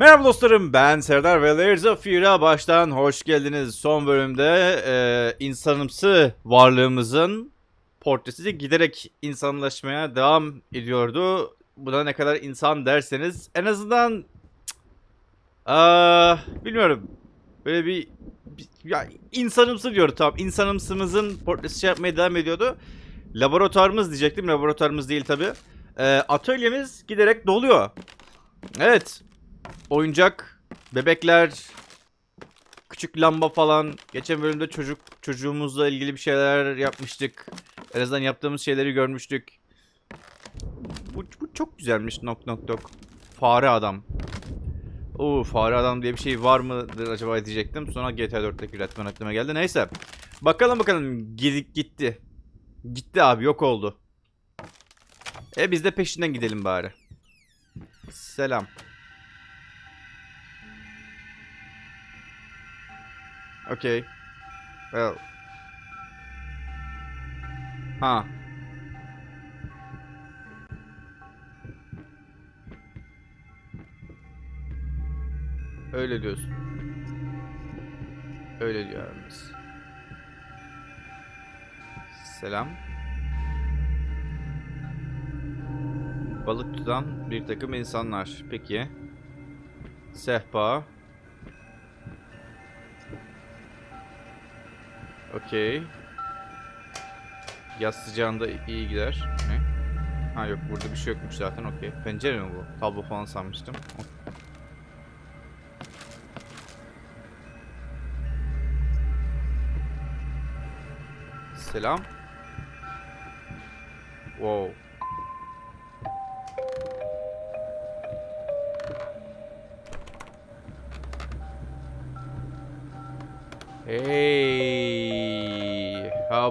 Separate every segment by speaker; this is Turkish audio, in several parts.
Speaker 1: Merhaba dostlarım ben Serdar ve Layers of Fear'a baştan hoş geldiniz. Son bölümde e, insanımsı varlığımızın portresi giderek insanlaşmaya devam ediyordu. Bu da ne kadar insan derseniz en azından aa, bilmiyorum böyle bir, bir ya, insanımsı diyor tamam insanımsımızın portresi şey yapmaya devam ediyordu. Laboratuvarımız diyecektim laboratuvarımız değil tabi. atölyemiz giderek doluyor. Evet oyuncak, bebekler, küçük lamba falan. Geçen bölümde çocuk çocuğumuzla ilgili bir şeyler yapmıştık. En azından yaptığımız şeyleri görmüştük. Bu, bu çok güzelmiş nok nok nok. Fare adam. Oo fare adam diye bir şey var mıdır acaba diyecektim. Sonra GTA 4'teki üretmen aklıma geldi. Neyse. Bakalım bakalım. Gidik gitti. Gitti abi yok oldu. E biz de peşinden gidelim bari. Selam. Okay. Well. Ha. Öyle diyorsun. Öyle diyor abimiz. Selam. Balık tutan bir takım insanlar. Peki. Sehpa. Okey. Yaz sıcağında iyi gider. Ne? Ha yok burada bir şey yokmuş zaten okey. Pencere mi bu? Tablo falan sanmıştım. Selam. Wow. Hey,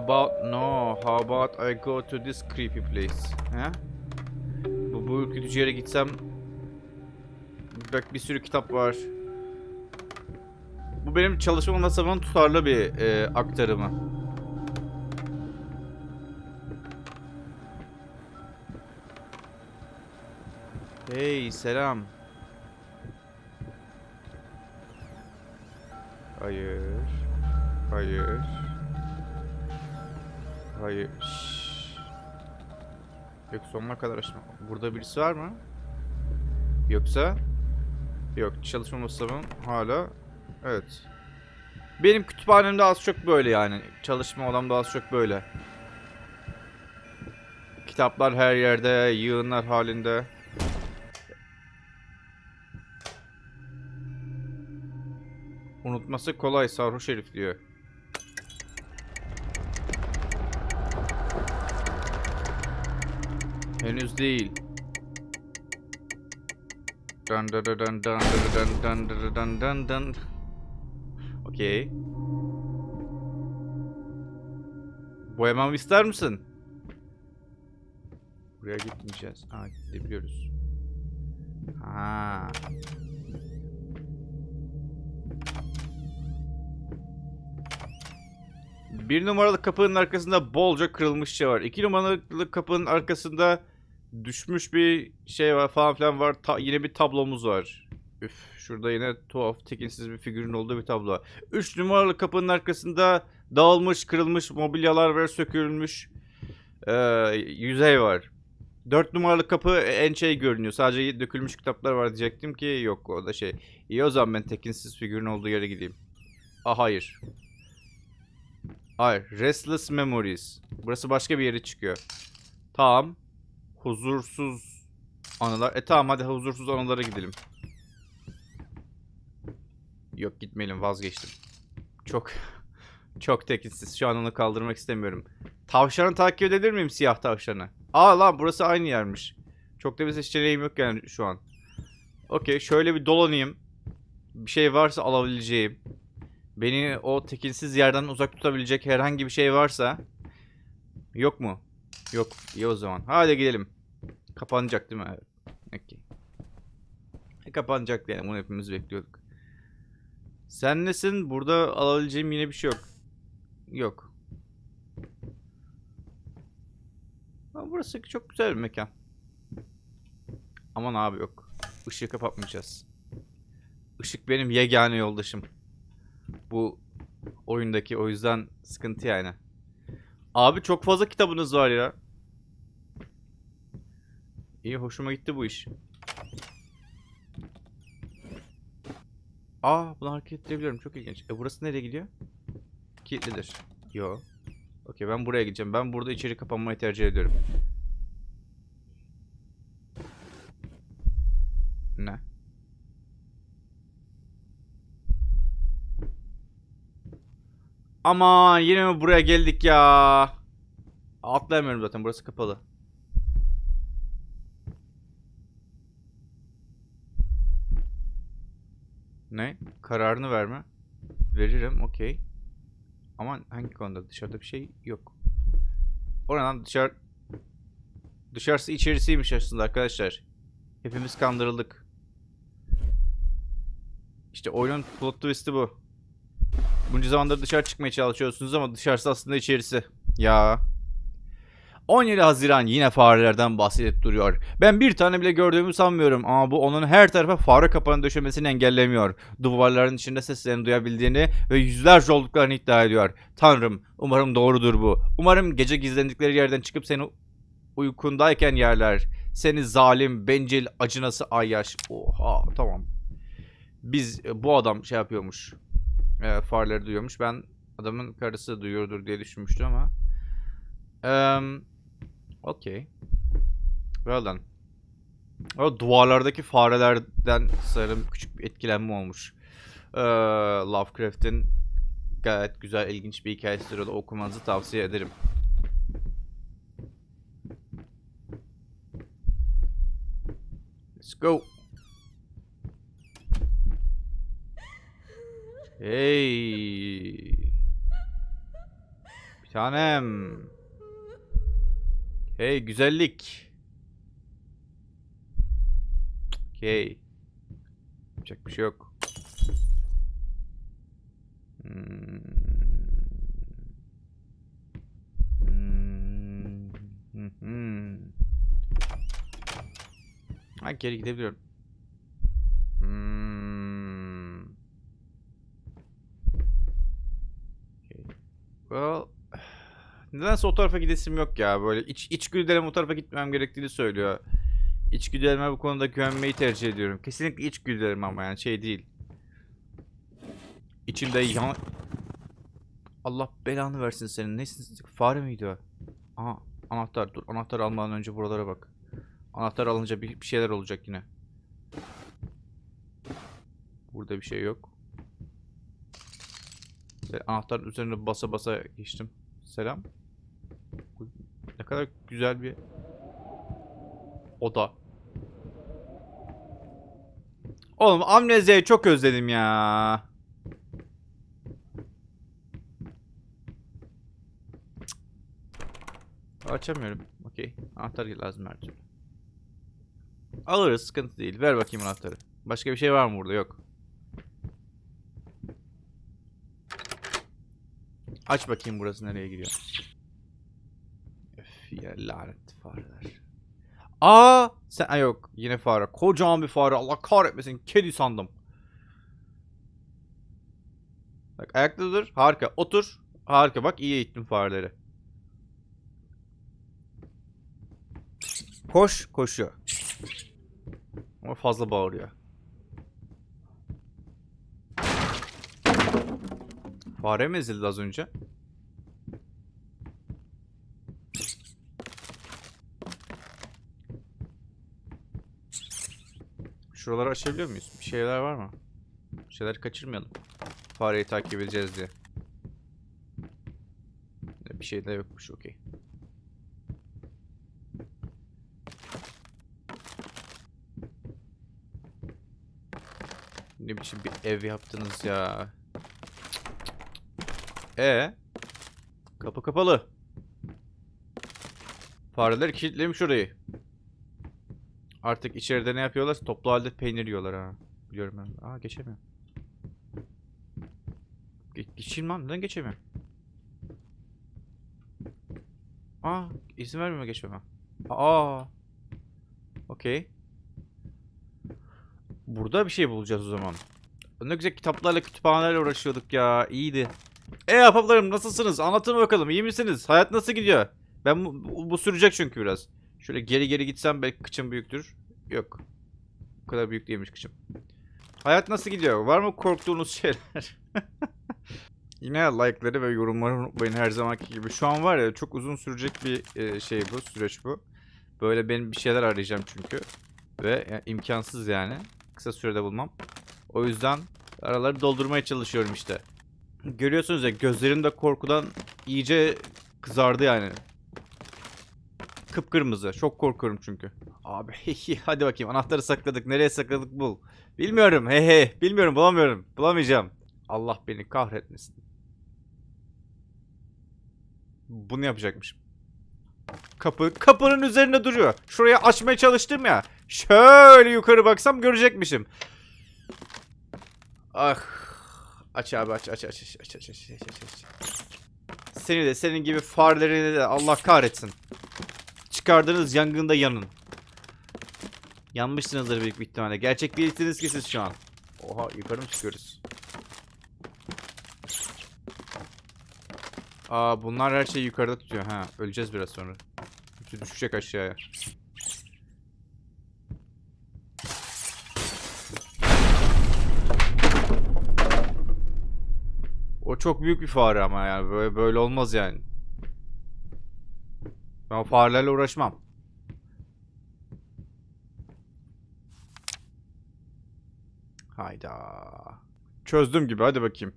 Speaker 1: about no? How about I go to this creepy place? He? Bu bu ürkütücü yere gitsem bak bir sürü kitap var. Bu benim çalışma masamın tutarlı bir e, aktarımı. Hey, selam. Hayır. Hayır. Hayır. Yok sonuna kadar açma. Burada birisi var mı? Yoksa? Yok çalışma masamın hala. Evet. Benim kütüphanemde az çok böyle yani. Çalışma odamda az çok böyle. Kitaplar her yerde, yığınlar halinde. Unutması kolay sarhoş herif diyor. Henüz değil. Dun dun dun dun dun dun dun dun dun dun. Okey. Boyamamı ister misin? Buraya gitmeyeceğiz. Ha gidebiliyoruz. Ha. Bir numaralı kapının arkasında bolca kırılmış şey var. İki numaralı kapının arkasında düşmüş bir şey var falan filan var. Ta- yine bir tablomuz var. Üf, şurada yine tuhaf, tekinsiz bir figürün olduğu bir tablo. Üç numaralı kapının arkasında dağılmış, kırılmış mobilyalar ve sökülmüş ee, yüzey var. Dört numaralı kapı en şey görünüyor. Sadece dökülmüş kitaplar var diyecektim ki yok o da şey. İyi o zaman ben tekinsiz figürün olduğu yere gideyim. Ah hayır. Hayır. Restless Memories. Burası başka bir yere çıkıyor. Tamam. Huzursuz anılar. E tamam hadi huzursuz anılara gidelim. Yok gitmeyelim vazgeçtim. Çok çok tekinsiz. Şu an onu kaldırmak istemiyorum. Tavşanı takip edebilir miyim siyah tavşanı? Aa lan burası aynı yermiş. Çok da bir seçeneğim yok yani şu an. Okey şöyle bir dolanayım. Bir şey varsa alabileceğim. Beni o tekinsiz yerden uzak tutabilecek herhangi bir şey varsa yok mu? Yok. İyi o zaman. Hadi gidelim. Kapanacak değil mi? Evet. Okey. E, kapanacak yani. Bunu hepimiz bekliyorduk. Sen nesin? Burada alabileceğim yine bir şey yok. Yok. Ama burası çok güzel bir mekan. Aman abi yok. Işığı kapatmayacağız. Işık benim yegane yoldaşım. Bu oyundaki o yüzden sıkıntı yani. Abi çok fazla kitabınız var ya. İyi hoşuma gitti bu iş. Aa bunu hareket edebiliyorum çok ilginç. E burası nereye gidiyor? Kilitlidir. Yo. Okey ben buraya gideceğim. Ben burada içeri kapanmayı tercih ediyorum. Ne? Aman yine mi buraya geldik ya? Atlayamıyorum zaten burası kapalı. Ne? Kararını verme. Veririm okey. Ama hangi konuda? Dışarıda bir şey yok. Oradan dışarı... Dışarısı içerisiymiş aslında arkadaşlar. Hepimiz kandırıldık. İşte oyunun plot twist'i bu. Bunca zamandır dışarı çıkmaya çalışıyorsunuz ama dışarısı aslında içerisi. Ya. 17 Haziran yine farelerden bahsedip duruyor. Ben bir tane bile gördüğümü sanmıyorum ama bu onun her tarafa fare kapanı döşemesini engellemiyor. Duvarların içinde seslerini duyabildiğini ve yüzlerce olduklarını iddia ediyor. Tanrım, umarım doğrudur bu. Umarım gece gizlendikleri yerden çıkıp seni uykundayken yerler. Seni zalim, bencil, acınası ayyaş. Oha, tamam. Biz, bu adam şey yapıyormuş. E, fareleri duyuyormuş. Ben adamın karısı duyuyordur diye düşünmüştüm ama. Eee... Okey. Well done. O duvarlardaki farelerden sanırım küçük bir etkilenme olmuş. Ee, Lovecraft'in gayet güzel, ilginç bir hikayesidir. O da okumanızı tavsiye ederim. Let's go. Hey. Bir tanem. Hey güzellik. Okey. Yapacak bir şey yok. Hmm. Hmm. Hı. Ha geri gidebiliyorum. Hmm. Okay. Well, Nedense o tarafa gidesim yok ya. Böyle iç, içgüdülerim o tarafa gitmem gerektiğini söylüyor. İçgüdülerime bu konuda güvenmeyi tercih ediyorum. Kesinlikle içgüdülerim ama yani şey değil. İçimde yan... Allah belanı versin senin. Nesin? Fare miydi o? Aha anahtar. Dur anahtar almadan önce buralara bak. Anahtar alınca bir, bir şeyler olacak yine. Burada bir şey yok. Ve Anahtarın üzerine basa basa geçtim. Selam. Ne kadar güzel bir oda. Oğlum amnezia'yı çok özledim ya. Açamıyorum. Okey. Anahtar lazım her türlü. Alırız sıkıntı değil. Ver bakayım anahtarı. Başka bir şey var mı burada? Yok. Aç bakayım burası nereye gidiyor. Öf ya lanet fareler. Aa sen Ay yok yine fare. Kocaman bir fare. Allah kahretmesin. Kedi sandım. Bak ayakta dur. Harika. Otur. Harika. Bak iyi eğittim fareleri. Koş. Koşuyor. Ama fazla bağırıyor. Fare mi ezildi az önce? Şuraları açabiliyor muyuz? Bir şeyler var mı? Bir şeyler kaçırmayalım. Fareyi takip edeceğiz diye. Bir şey de yokmuş okey. Ne biçim bir ev yaptınız ya. E Kapı kapalı. Fareler kilitlemiş orayı. Artık içeride ne yapıyorlar? Toplu halde peynir yiyorlar ha. Biliyorum ben. Aa geçemiyorum. Ge geçeyim lan. Neden geçemiyorum? Aa izin vermiyor geçmeme. Aa. Okey. Burada bir şey bulacağız o zaman. Ne güzel kitaplarla kütüphanelerle uğraşıyorduk ya. İyiydi. E ahbaplarım nasılsınız? Anlatın bakalım. iyi misiniz? Hayat nasıl gidiyor? Ben bu, bu, sürecek çünkü biraz. Şöyle geri geri gitsem belki kıçım büyüktür. Yok. Bu kadar büyük değilmiş kıçım. Hayat nasıl gidiyor? Var mı korktuğunuz şeyler? Yine like'ları ve yorumları unutmayın her zamanki gibi. Şu an var ya çok uzun sürecek bir e, şey bu, süreç bu. Böyle benim bir şeyler arayacağım çünkü. Ve ya, imkansız yani. Kısa sürede bulmam. O yüzden araları doldurmaya çalışıyorum işte. Görüyorsunuz ya gözlerim de korkudan iyice kızardı yani. Kıpkırmızı. Çok korkuyorum çünkü. Abi hadi bakayım anahtarı sakladık. Nereye sakladık bul. Bilmiyorum. He he. Bilmiyorum bulamıyorum. Bulamayacağım. Allah beni kahretmesin. Bunu yapacakmışım. Kapı kapının üzerinde duruyor. Şuraya açmaya çalıştım ya. Şöyle yukarı baksam görecekmişim. Ah. Aç abi aç aç aç aç aç aç aç aç aç aç. Seni de senin gibi farelerini de Allah kahretsin. Çıkardığınız yangında yanın. Yanmışsınızdır büyük bir ihtimalle. Gerçek değilsiniz ki siz şu an. Oha yukarı mı çıkıyoruz? Aa bunlar her şeyi yukarıda tutuyor. Ha öleceğiz biraz sonra. Hepsi düşecek aşağıya. O çok büyük bir fare ama yani böyle, böyle olmaz yani. Ben farelerle uğraşmam. Hayda. Çözdüm gibi hadi bakayım.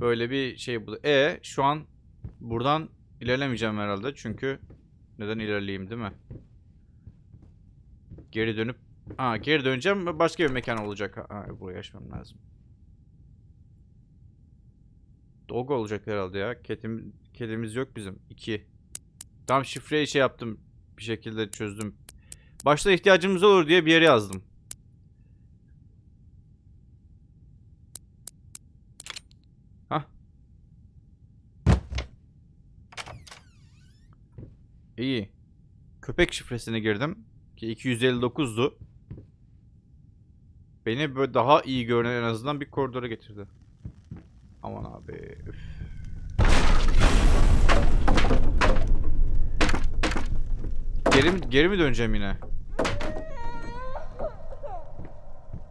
Speaker 1: Böyle bir şey bu. E şu an buradan ilerlemeyeceğim herhalde çünkü neden ilerleyeyim değil mi? Geri dönüp ha geri döneceğim başka bir mekan olacak. Ha, buraya açmam lazım. Dog olacak herhalde ya. Kedim, kedimiz yok bizim. 2. Tam şifreyi şey yaptım. Bir şekilde çözdüm. Başta ihtiyacımız olur diye bir yere yazdım. Hah. İyi. Köpek şifresine girdim. Ki 259'du. Beni böyle daha iyi görünen en azından bir koridora getirdi. Aman abi. Üf. Geri geri mi döneceğim yine?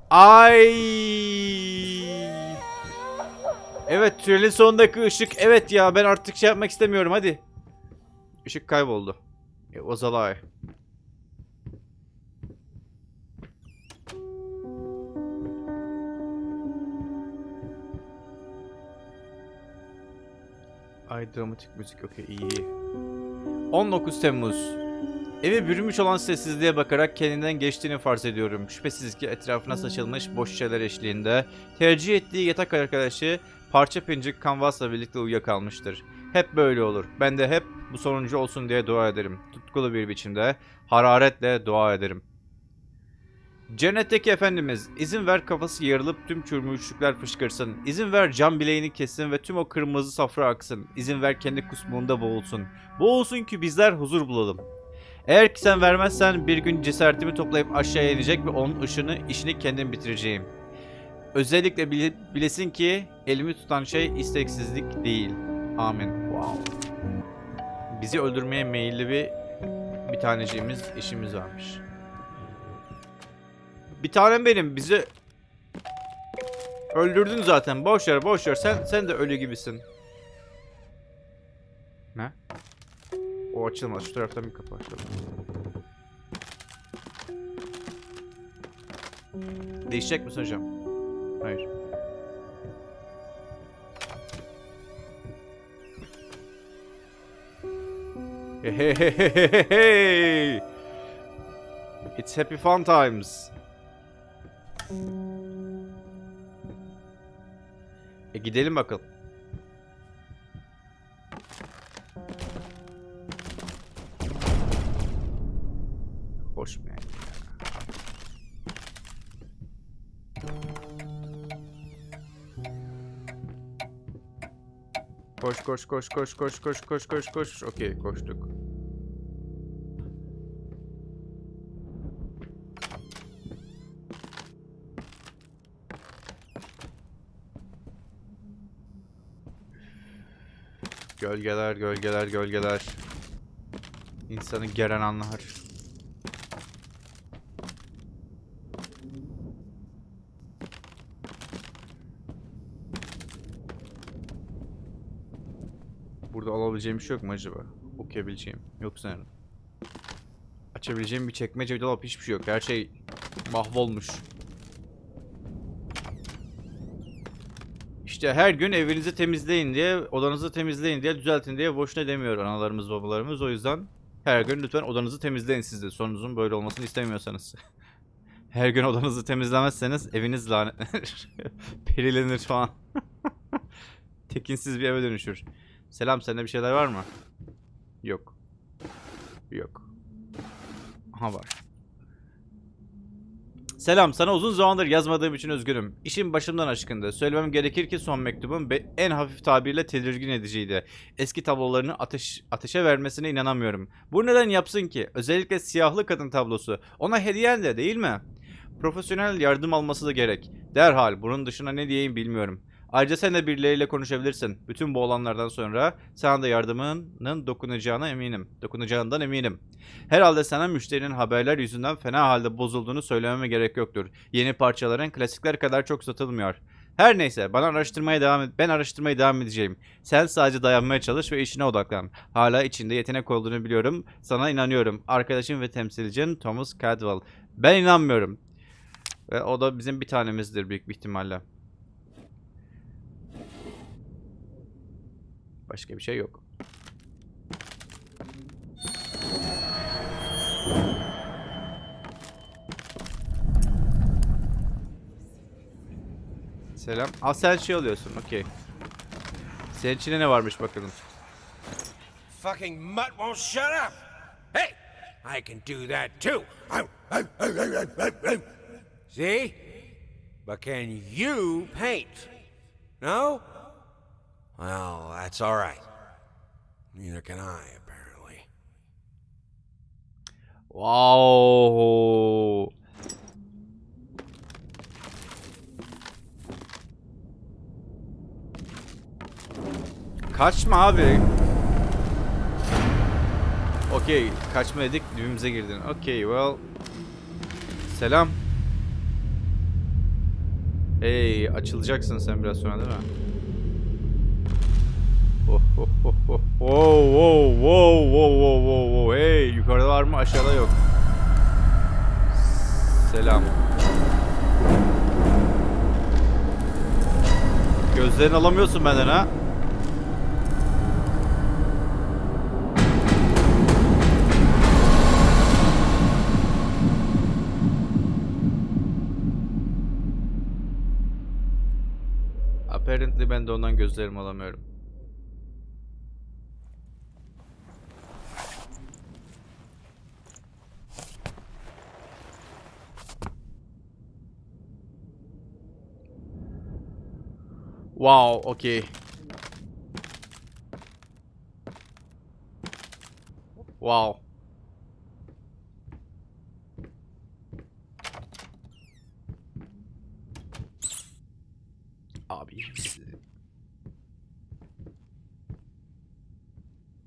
Speaker 1: Ay. Evet tünelin sonundaki ışık. Evet ya ben artık şey yapmak istemiyorum hadi. Işık kayboldu. It was. Ay dramatik müzik okey iyi. 19 Temmuz. Eve bürünmüş olan sessizliğe bakarak kendinden geçtiğini farz ediyorum. Şüphesiz ki etrafına saçılmış boş şişeler eşliğinde tercih ettiği yatak arkadaşı parça pincik kanvasla birlikte uyuyakalmıştır. Hep böyle olur. Ben de hep bu sonuncu olsun diye dua ederim. Tutkulu bir biçimde, hararetle dua ederim. Cennetteki Efendimiz, izin ver kafası yarılıp tüm çürümüşlükler fışkırsın. İzin ver can bileğini kessin ve tüm o kırmızı safra aksın. İzin ver kendi kusmuğunda boğulsun. Boğulsun ki bizler huzur bulalım. Eğer ki sen vermezsen bir gün cesaretimi toplayıp aşağıya inecek ve onun ışını işini kendim bitireceğim. Özellikle bile- bilesin ki elimi tutan şey isteksizlik değil. Amin. Wow. Bizi öldürmeye meyilli bir bir taneciğimiz işimiz varmış. Bir tanem benim bizi öldürdün zaten. Boş ver, boş ver. Sen sen de ölü gibisin. Ne? O açılmaz. Şu taraftan bir kapı açalım. Değişecek misin hocam? Hayır. Hey hey hey hey hey! It's happy fun times. E gidelim bakalım. Hoş mu yani? Koş koş koş koş koş koş koş koş koş. Okey koştuk. Gölgeler, gölgeler, gölgeler. İnsanı geren anlar. Burada alabileceğim bir şey yok mu acaba? Okuyabileceğim. Yok sanırım. Açabileceğim bir çekmece dolap hiçbir şey yok. Her şey mahvolmuş. İşte her gün evinizi temizleyin diye, odanızı temizleyin diye, düzeltin diye boşuna demiyor analarımız, babalarımız. O yüzden her gün lütfen odanızı temizleyin siz de. Sonunuzun böyle olmasını istemiyorsanız. her gün odanızı temizlemezseniz eviniz lanetlenir. Perilenir falan. Tekinsiz bir eve dönüşür. Selam sende bir şeyler var mı? Yok. Yok. Aha var. Selam sana uzun zamandır yazmadığım için üzgünüm. İşim başımdan aşkındı. Söylemem gerekir ki son mektubum en hafif tabirle tedirgin ediciydi. Eski tablolarını ateş ateşe vermesine inanamıyorum. Bu neden yapsın ki? Özellikle siyahlı kadın tablosu. Ona hediyen de değil mi? Profesyonel yardım alması da gerek. Derhal bunun dışına ne diyeyim bilmiyorum. Ayrıca sen de birileriyle konuşabilirsin. Bütün bu olanlardan sonra sana da yardımının dokunacağına eminim. Dokunacağından eminim. Herhalde sana müşterinin haberler yüzünden fena halde bozulduğunu söylememe gerek yoktur. Yeni parçaların klasikler kadar çok satılmıyor. Her neyse bana araştırmaya devam et. Ben araştırmaya devam edeceğim. Sen sadece dayanmaya çalış ve işine odaklan. Hala içinde yetenek olduğunu biliyorum. Sana inanıyorum. Arkadaşım ve temsilcin Thomas Cadwell. Ben inanmıyorum. Ve o da bizim bir tanemizdir büyük bir ihtimalle. Başka bir şey yok. Selam. Aa sen şey oluyorsun. Okey. Senin içine ne varmış bakalım.
Speaker 2: Fucking mutt won't shut up. Hey, I can do that too. See? But can you paint? No? Well, that's all right. Neither can I, apparently.
Speaker 1: Wow. Kaçma abi. Okey, kaçma dedik, dibimize girdin. Okey, well. Selam. Hey, açılacaksın sen biraz sonra değil mi? Oh, oh. Wow, wow, wow, wow, wow, wow, wow. Hey, yukarıda var mı? Aşağıda yok. Selam. Gözlerini alamıyorsun benden ha. Apparently ben de ondan gözlerimi alamıyorum. Wow, okay. Wow. Abi.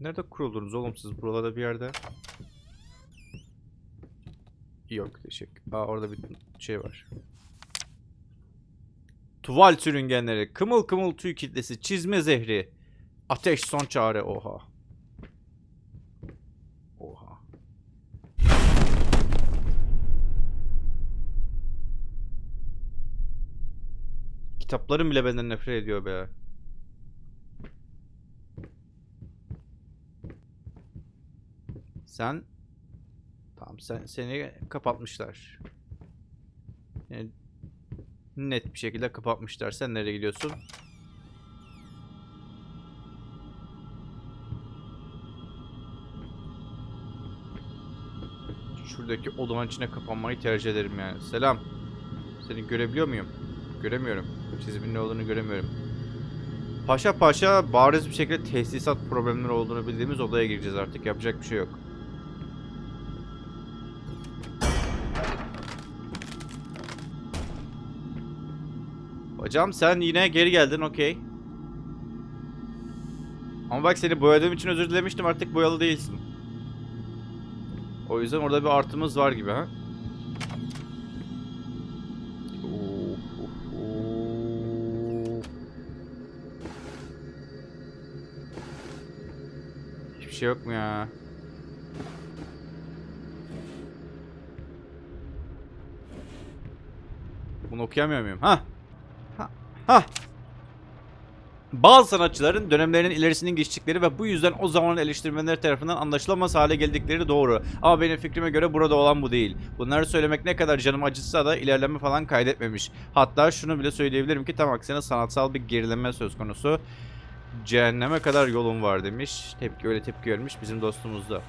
Speaker 1: Nerede kuruldunuz oğlum siz buralarda bir yerde? Yok teşekkür. Aa orada bir şey var. Tuval sürüngenleri, kımıl kımıl tüy kitlesi, çizme zehri, ateş son çare oha. Oha. Kitaplarım bile benden nefret ediyor be. Sen Tamam sen seni kapatmışlar. Yani net bir şekilde kapatmışlar. Sen nereye gidiyorsun? Şuradaki odanın içine kapanmayı tercih ederim yani. Selam. Seni görebiliyor muyum? Göremiyorum. Çizimin ne olduğunu göremiyorum. Paşa paşa bariz bir şekilde tesisat problemleri olduğunu bildiğimiz odaya gireceğiz artık. Yapacak bir şey yok. Hocam sen yine geri geldin okey. Ama bak seni boyadığım için özür dilemiştim artık boyalı değilsin. O yüzden orada bir artımız var gibi ha. Hiçbir şey yok mu ya? Bunu okuyamıyor muyum? Ha. Ha. Ha. Bazı sanatçıların dönemlerinin ilerisinin geçtikleri ve bu yüzden o zaman eleştirmenler tarafından anlaşılamaz hale geldikleri doğru. Ama benim fikrime göre burada olan bu değil. Bunları söylemek ne kadar canım acıtsa da ilerleme falan kaydetmemiş. Hatta şunu bile söyleyebilirim ki tam aksine sanatsal bir gerileme söz konusu. Cehenneme kadar yolum var demiş. Tepki öyle tepki vermiş bizim dostumuz da.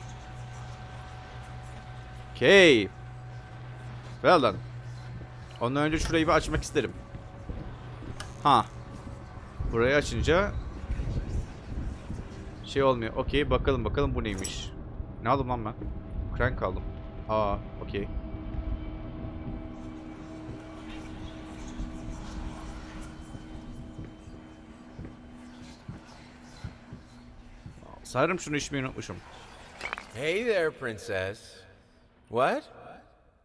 Speaker 1: Okay. Well done. Ondan önce şurayı bir açmak isterim. Ha. Burayı açınca şey olmuyor. Okey bakalım bakalım bu neymiş. Ne aldım lan ben? Crank aldım. Aa okey. Sanırım şunu içmeyi unutmuşum.
Speaker 2: Hey there, princess. What?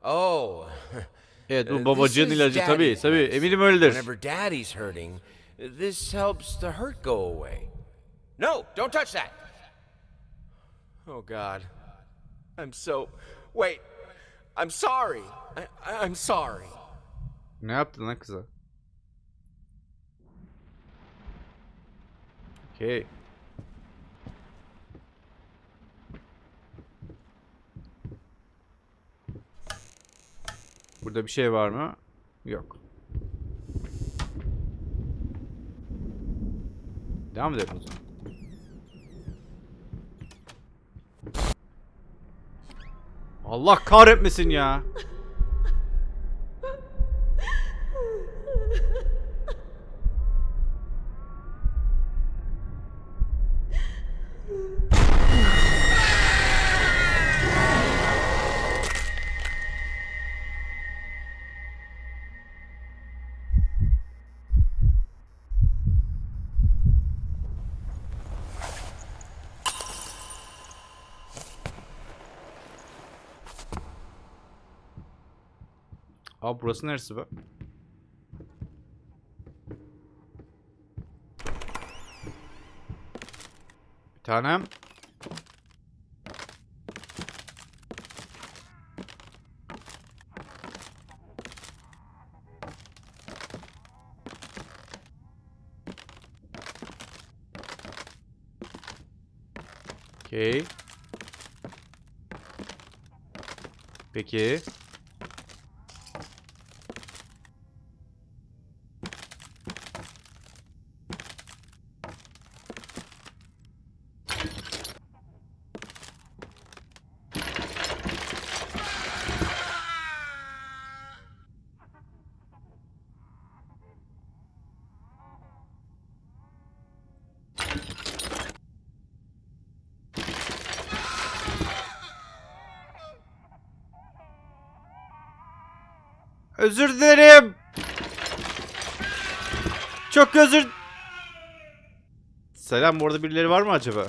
Speaker 2: Oh.
Speaker 1: Evet bu babacığın ilacı tabii
Speaker 2: daddy's
Speaker 1: tabii eminim öyledir.
Speaker 2: Whenever daddy's hurting, this helps the hurt go away. No, don't touch that. Oh God, I'm so. Wait, I'm sorry. I, I- I'm sorry.
Speaker 1: Ne yaptın lan kıza? Okey. Burada bir şey var mı? Yok. Devam edelim o zaman. Allah kahretmesin ya. Abi burası neresi be? Bir tanem. Okey. Peki. Özür dilerim. Çok özür... Selam bu arada birileri var mı acaba?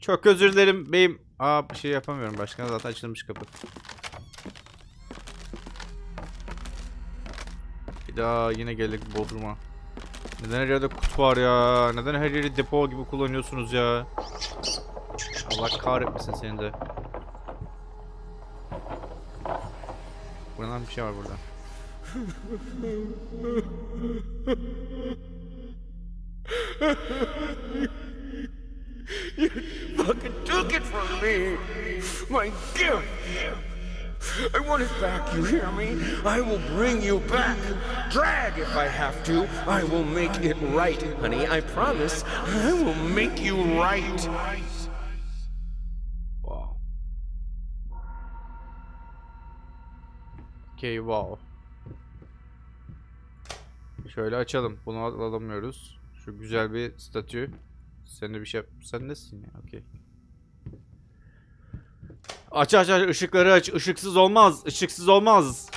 Speaker 1: Çok özür dilerim beyim. Aa bir şey yapamıyorum. Başkan zaten açılmış kapı. Bir daha yine geldik Bodrum'a. Neden her yerde kutu var ya? Neden her yeri depo gibi kullanıyorsunuz ya? Allah kahretmesin seni de. Buradan bir şey var burada.
Speaker 2: Fucking took it from me. My gift. I want it back, you hear me? I will bring you back. Drag if I have to. I will make it right, honey. I promise. I will make you right.
Speaker 1: Okey wow. Şöyle açalım. Bunu alamıyoruz. Şu güzel bir statü. Sen de bir şey Sen nesin ya? Okey. Aç aç aç ışıkları aç. Işıksız olmaz. Işıksız olmaz.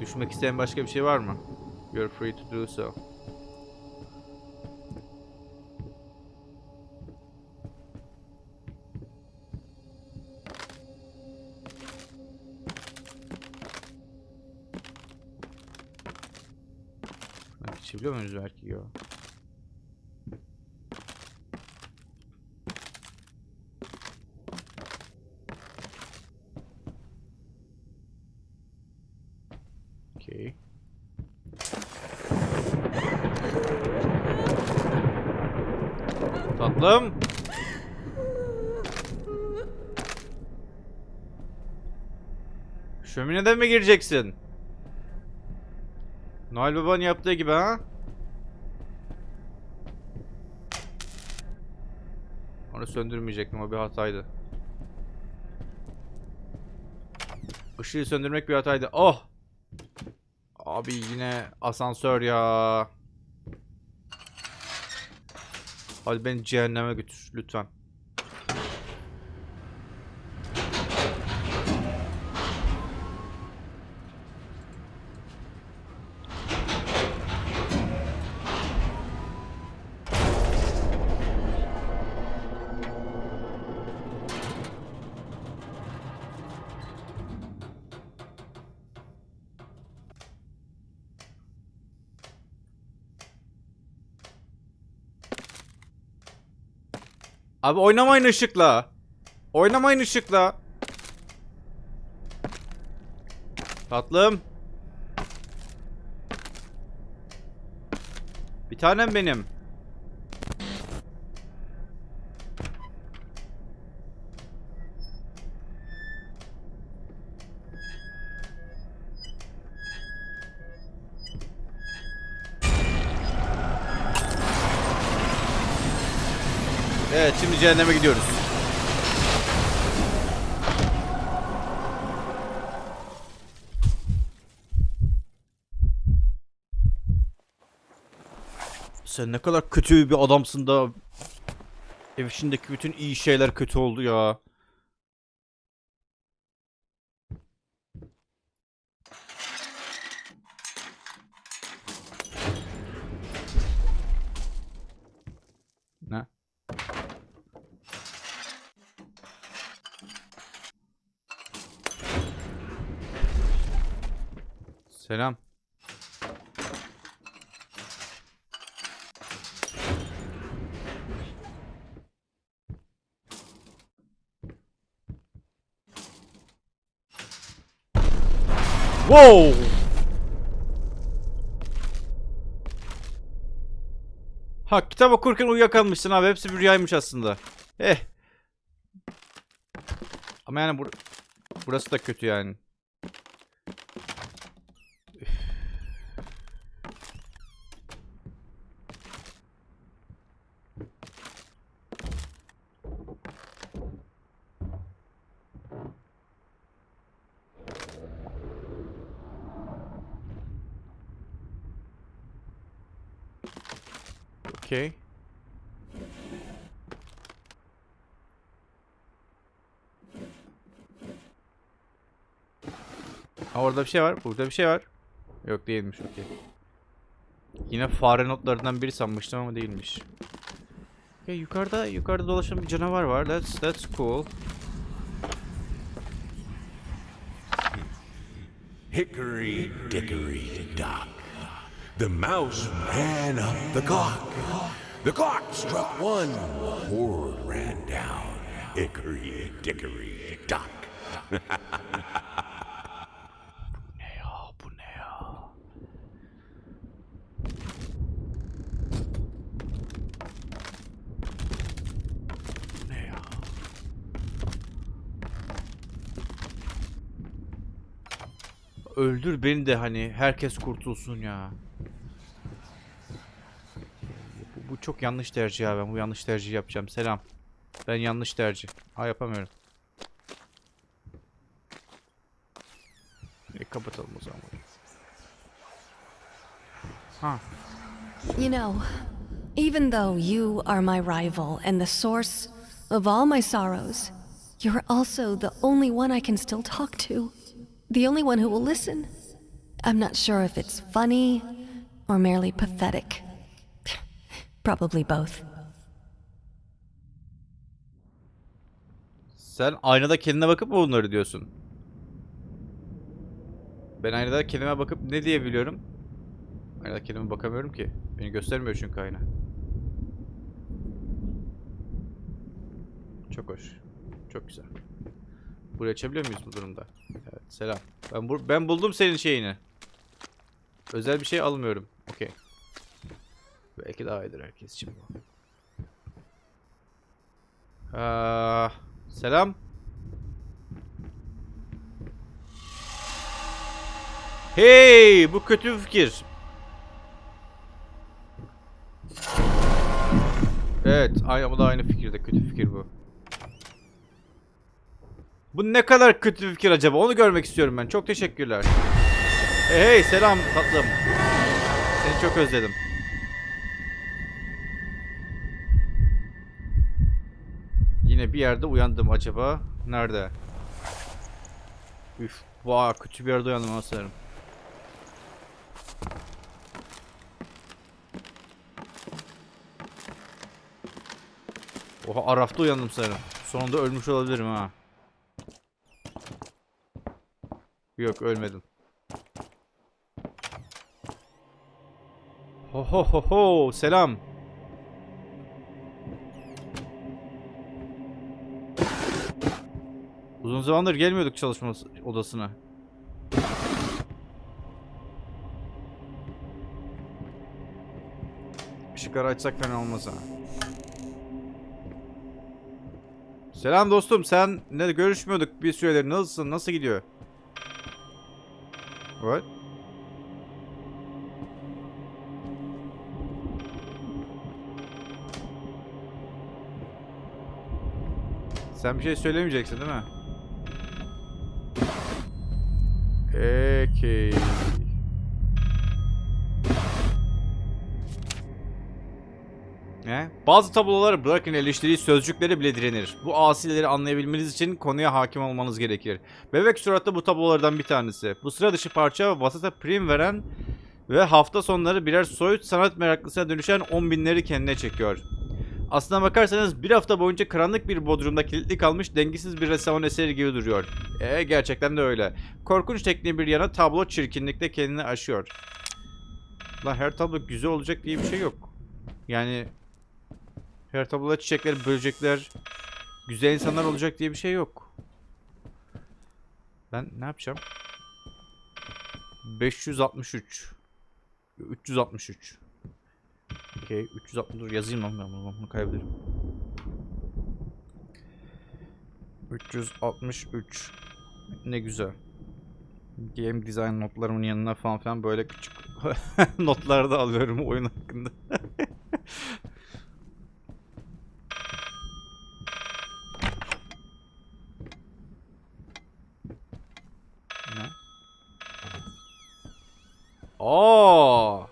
Speaker 1: Düşmek isteyen başka bir şey var mı? You're free to do so. Muyuz belki ya? Okay. Tatlım. Şömineden mi gireceksin? Noel Baba'nın yaptığı gibi ha? Onu söndürmeyecektim o bir hataydı. Işığı söndürmek bir hataydı. Oh! Abi yine asansör ya. Hadi beni cehenneme götür lütfen. Abi oynamayın ışıkla. Oynamayın ışıkla. Tatlım. Bir tanem benim. Cehenneme gidiyoruz. Sen ne kadar kötü bir adamsın da ev içindeki bütün iyi şeyler kötü oldu ya. Ne? Selam. Wow! Ha kitap okurken uyuyakalmışsın abi. Hepsi bir rüyaymış aslında. Eh. Ama yani bur burası da kötü yani. Okay. Ha orada bir şey var. Burada bir şey var. Yok değilmiş. Okey. Yine fare notlarından biri sanmıştım ama değilmiş. Okay, yukarıda yukarıda dolaşan bir canavar var. That's that's cool.
Speaker 2: Hickory dickory dock. The mouse ran up the clock. The clock struck one. Horde ran down. Hickory dickory dock.
Speaker 1: Ne ya bu ne ya? Bu ne ya? Öldür beni de hani herkes kurtulsun ya. Bu, bu çok yanlış tercih ya ben bu yanlış tercih yapacağım. Selam. Ben yanlış tercih. Ha yapamıyorum. E, kapatalım o zaman. Ha.
Speaker 3: You know, even though you are my rival and the source of all my sorrows, you're also the only one I can still talk to. The only one who will listen. I'm not sure if it's funny or merely pathetic. Probably both.
Speaker 1: Sen aynada kendine bakıp mı bunları diyorsun? Ben aynada kendime bakıp ne diyebiliyorum? Aynada kendime bakamıyorum ki. Beni göstermiyor çünkü ayna. Çok hoş. Çok güzel. Burayı açabiliyor muyuz bu durumda? Selam. Ben bur ben buldum senin şeyini. Özel bir şey almıyorum. Okey. Belki daha iyidir herkes için bu. Aa, selam. Hey, bu kötü bir fikir. Evet, aynı bu da aynı fikirde kötü fikir bu. Bu ne kadar kötü bir fikir acaba? Onu görmek istiyorum ben. Çok teşekkürler. Hey, hey selam tatlım. Seni çok özledim. Yine bir yerde uyandım acaba. Nerede? Üf, vay kötü bir yerde uyandım ha sanırım. Oha Araf'ta uyandım sanırım. Sonunda ölmüş olabilirim ha. Yok ölmedim. Ho ho ho ho selam. Uzun zamandır gelmiyorduk çalışma odasına. Işıkları açsak fena olmaz ha. Selam dostum sen ne görüşmüyorduk bir süredir nasılsın nasıl gidiyor? What? Sen bir şey söylemeyeceksin değil mi? Peki. Ne? Bazı tabloları bırakın eleştiri sözcükleri bile direnir. Bu asileri anlayabilmeniz için konuya hakim olmanız gerekir. Bebek suratlı bu tablolardan bir tanesi. Bu sıra dışı parça vasata prim veren ve hafta sonları birer soyut sanat meraklısına dönüşen on binleri kendine çekiyor. Aslına bakarsanız bir hafta boyunca karanlık bir bodrumda kilitli kalmış dengesiz bir ressamın eseri gibi duruyor. E gerçekten de öyle. Korkunç tekniği bir yana tablo çirkinlikte kendini aşıyor. Lan her tablo güzel olacak diye bir şey yok. Yani her tabloda çiçekler, böcekler, güzel insanlar olacak diye bir şey yok. Ben ne yapacağım? 563 363 Okey 360 dur yazayım lan ben bunu, kaybederim. 363 Ne güzel. Game design notlarımın yanına falan filan böyle küçük notlar da alıyorum oyun hakkında. ne? Aa!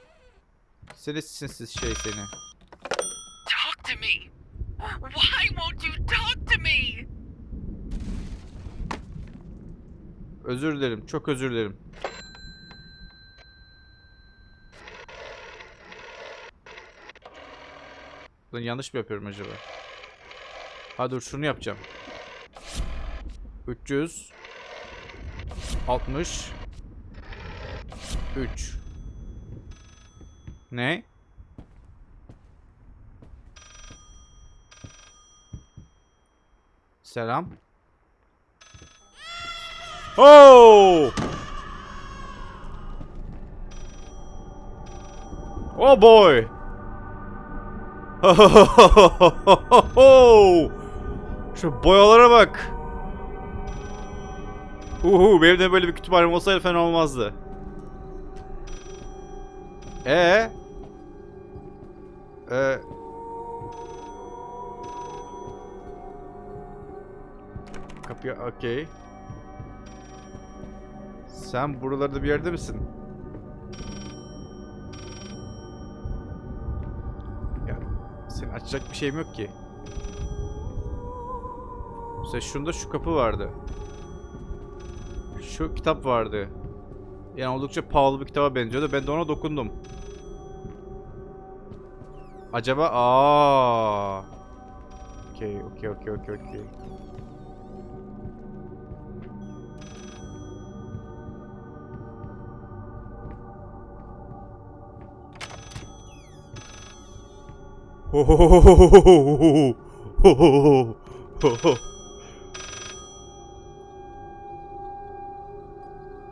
Speaker 1: Seni sinsiz şey seni.
Speaker 4: Talk to me. Why won't you talk to me?
Speaker 1: Özür dilerim. Çok özür dilerim. Lan yanlış mı yapıyorum acaba? Ha dur şunu yapacağım. 300 60 3 Ne? Selam. Oh! Oh boy! Şu boyalara bak. Uhu benim de böyle bir kütüphanem olsaydı fena olmazdı. Ee? Ee? Kapıya okey. Sen buralarda bir yerde misin? Ya senin açacak bir şeyim yok ki. Mesela şunda şu kapı vardı. Şu kitap vardı. Yani oldukça pahalı bir kitaba benziyordu. Ben de ona dokundum. Acaba aa. Okey, okey, okey, okey, okey.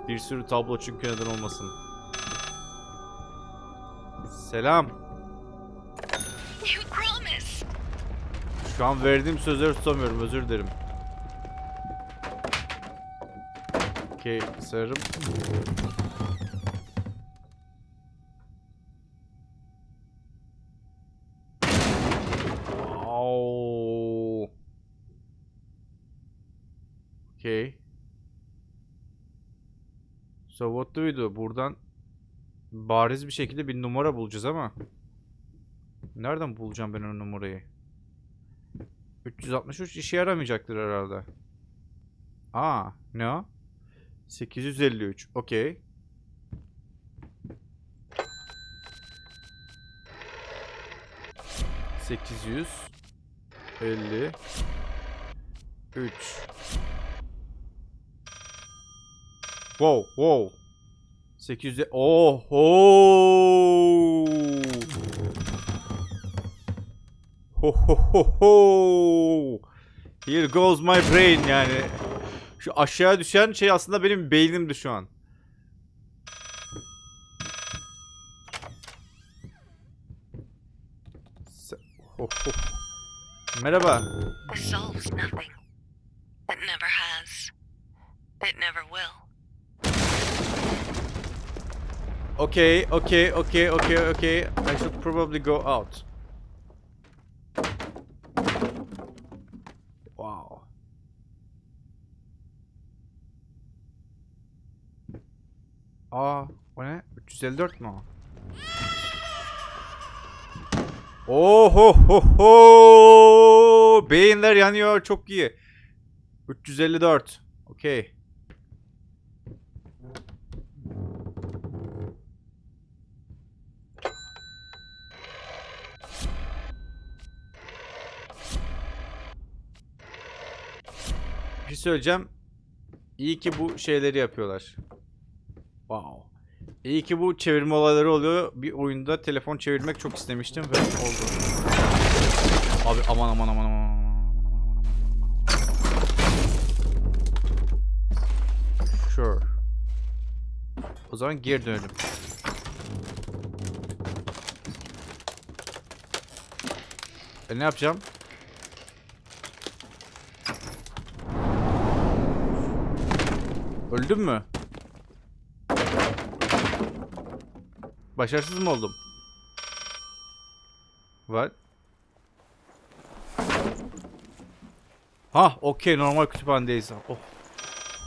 Speaker 1: Bir sürü tablo çünkü neden olmasın. Selam. Şu an verdiğim sözleri tutamıyorum. Özür dilerim. Okey, sarım. Okay. So what do we do? Buradan bariz bir şekilde bir numara bulacağız ama nereden bulacağım ben o numarayı? 363 işe yaramayacaktır herhalde. Aa, ne o? 853. Okey. Sekiz yüz elli üç. Wow, wow. 800 Oho! Ho ho ho ho! Here goes my brain yani. Şu aşağı düşen şey aslında benim beynimdi şu an. Ho ho. Merhaba.
Speaker 3: Nothing. It never has. It never will.
Speaker 1: Okay, okay, okay, okay, okay. I should probably go out. Wow. Aa, o ne? 354 mu o? Oh ho ho! Beyinler yanıyor, çok iyi. 354. Okay. Bir şey söyleyeceğim. İyi ki bu şeyleri yapıyorlar. Wow. İyi ki bu çevirme olayları oluyor. Bir oyunda telefon çevirmek çok istemiştim ve oldu. Abi aman aman aman aman. Sure. O zaman geri dönelim. E ne yapacağım? Öldün mü? Başarısız mı oldum? What? Ha, okey normal kütüphanedeyiz. Oh.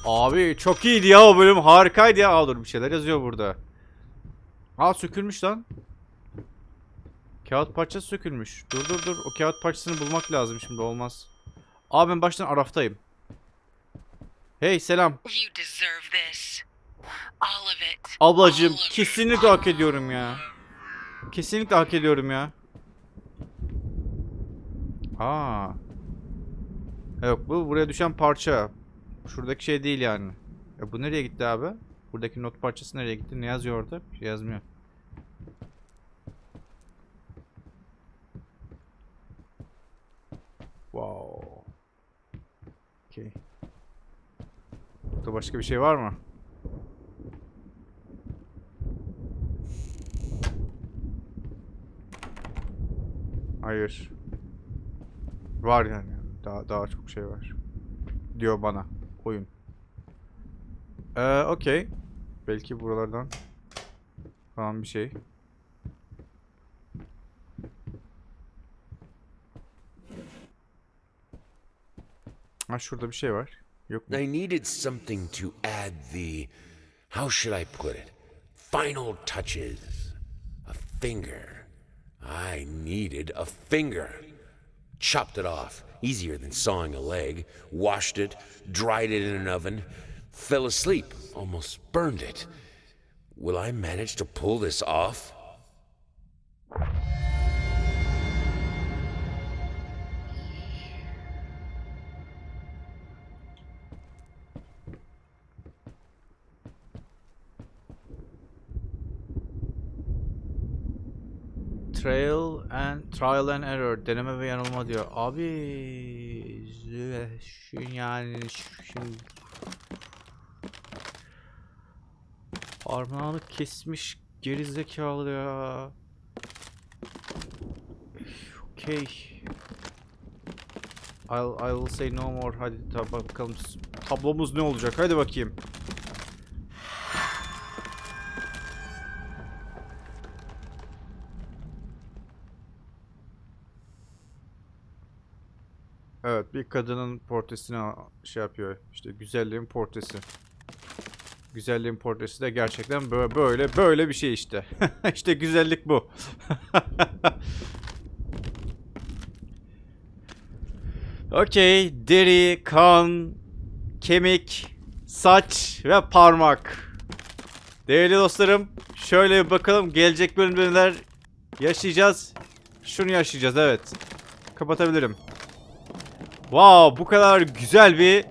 Speaker 1: Abi çok iyiydi ya o bölüm harikaydı ya. Aa, dur bir şeyler yazıyor burada. Aa sökülmüş lan. Kağıt parçası sökülmüş. Dur dur dur. O kağıt parçasını bulmak lazım şimdi olmaz. Aa ben baştan Araf'tayım. Hey selam.
Speaker 3: You deserve this. All of it.
Speaker 1: Ablacığım
Speaker 3: All of it.
Speaker 1: kesinlikle hak ediyorum ya. Kesinlikle hak ediyorum ya. Aa. Yok bu buraya düşen parça. Şuradaki şey değil yani. E bu nereye gitti abi? Buradaki not parçası nereye gitti? Ne yazıyor orada? Bir şey yazmıyor. Wow. Okay. Burada başka bir şey var mı? Hayır. Var yani. Daha daha çok şey var. Diyor bana oyun. Ee, okey. Belki buralardan falan bir şey. Ha şurada bir şey var. Yok mu?
Speaker 2: I needed something to add the. How should I put it? Final touches. A finger. I needed a finger. Chopped it off. Easier than sawing a leg. Washed it. Dried it in an oven. Fell asleep. Almost burned it.
Speaker 5: Will I manage to pull this off?
Speaker 1: Trail and trial and error deneme ve yanılma diyor. Abi şu yani şu Parmağını kesmiş gerizekalı ya. Okay. I'll, I will say no more. Hadi tab- bakalım tablomuz ne olacak? Hadi bakayım. Evet, bir kadının portresini şey yapıyor. İşte güzelliğin portresi. Güzelliğin portresi de gerçekten böyle böyle böyle bir şey işte. işte güzellik bu. Okey, deri, kan, kemik, saç ve parmak. Değerli dostlarım, şöyle bir bakalım gelecek bölümde neler yaşayacağız. Şunu yaşayacağız evet. Kapatabilirim. Wow, bu kadar güzel bir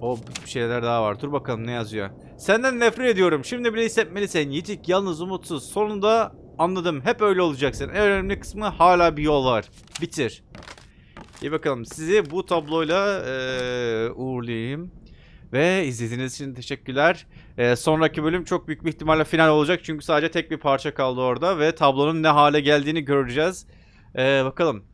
Speaker 1: o bir şeyler daha var. Dur bakalım ne yazıyor. Senden nefret ediyorum. Şimdi bile hissetmelisin. Yitik, yalnız, umutsuz. Sonunda anladım. Hep öyle olacaksın. En önemli kısmı hala bir yol var. Bitir. İyi bakalım. Sizi bu tabloyla eee, uğurlayayım. Ve izlediğiniz için teşekkürler. Eee, sonraki bölüm çok büyük bir ihtimalle final olacak. Çünkü sadece tek bir parça kaldı orada. Ve tablonun ne hale geldiğini göreceğiz. Eee, bakalım.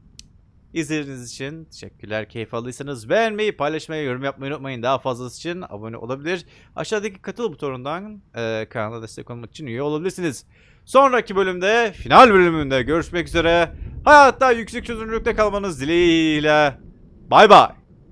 Speaker 1: İzlediğiniz için teşekkürler. Keyif aldıysanız beğenmeyi, paylaşmayı, yorum yapmayı unutmayın. Daha fazlası için abone olabilir. Aşağıdaki katıl butonundan e, kanala destek olmak için üye olabilirsiniz. Sonraki bölümde, final bölümünde görüşmek üzere. Hayatta yüksek çözünürlükte kalmanız dileğiyle. Bay bay.